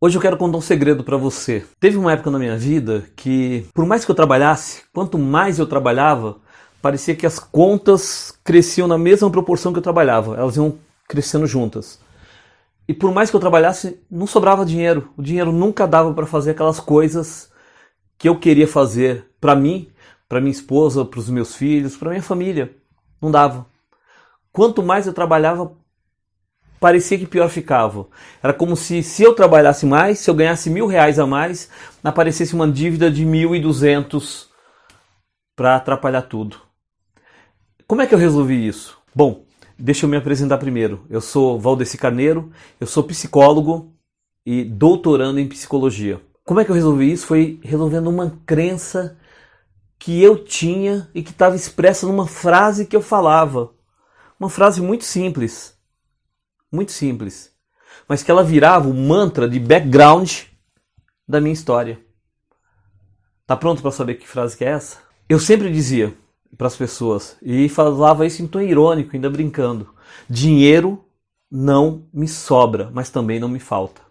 Hoje eu quero contar um segredo para você. Teve uma época na minha vida que, por mais que eu trabalhasse, quanto mais eu trabalhava, parecia que as contas cresciam na mesma proporção que eu trabalhava. Elas iam crescendo juntas. E por mais que eu trabalhasse, não sobrava dinheiro. O dinheiro nunca dava para fazer aquelas coisas que eu queria fazer para mim, para minha esposa, para os meus filhos, para minha família. Não dava. Quanto mais eu trabalhava, parecia que pior ficava. Era como se, se eu trabalhasse mais, se eu ganhasse mil reais a mais, aparecesse uma dívida de mil e duzentos para atrapalhar tudo. Como é que eu resolvi isso? Bom, deixa eu me apresentar primeiro. Eu sou Valdeci Carneiro, eu sou psicólogo e doutorando em psicologia. Como é que eu resolvi isso? Foi resolvendo uma crença que eu tinha e que estava expressa numa frase que eu falava. Uma frase muito simples muito simples, mas que ela virava o mantra de background da minha história. Tá pronto para saber que frase que é essa? Eu sempre dizia para as pessoas e falava isso em tom irônico, ainda brincando: dinheiro não me sobra, mas também não me falta.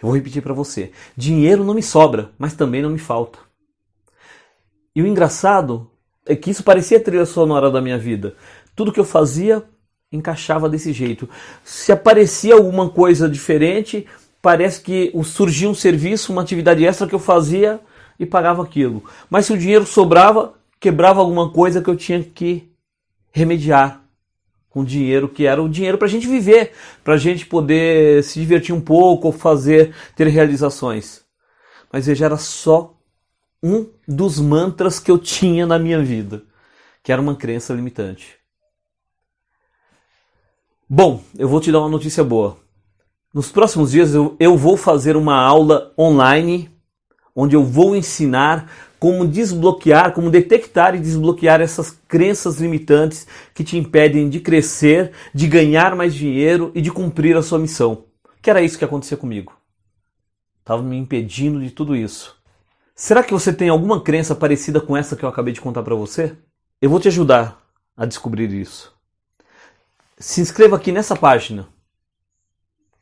Eu vou repetir para você: dinheiro não me sobra, mas também não me falta. E o engraçado é que isso parecia trilha sonora da minha vida. Tudo que eu fazia encaixava desse jeito. Se aparecia alguma coisa diferente, parece que surgia um serviço, uma atividade extra que eu fazia e pagava aquilo. Mas se o dinheiro sobrava, quebrava alguma coisa que eu tinha que remediar com dinheiro que era o dinheiro para a gente viver, para a gente poder se divertir um pouco, fazer, ter realizações. Mas veja, era só um dos mantras que eu tinha na minha vida, que era uma crença limitante. Bom, eu vou te dar uma notícia boa. Nos próximos dias eu, eu vou fazer uma aula online onde eu vou ensinar como desbloquear, como detectar e desbloquear essas crenças limitantes que te impedem de crescer, de ganhar mais dinheiro e de cumprir a sua missão. Que era isso que acontecia comigo. Estava me impedindo de tudo isso. Será que você tem alguma crença parecida com essa que eu acabei de contar para você? Eu vou te ajudar a descobrir isso se inscreva aqui nessa página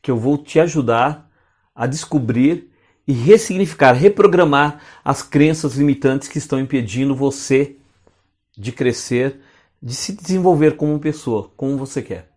que eu vou te ajudar a descobrir e ressignificar, reprogramar as crenças limitantes que estão impedindo você de crescer, de se desenvolver como pessoa, como você quer.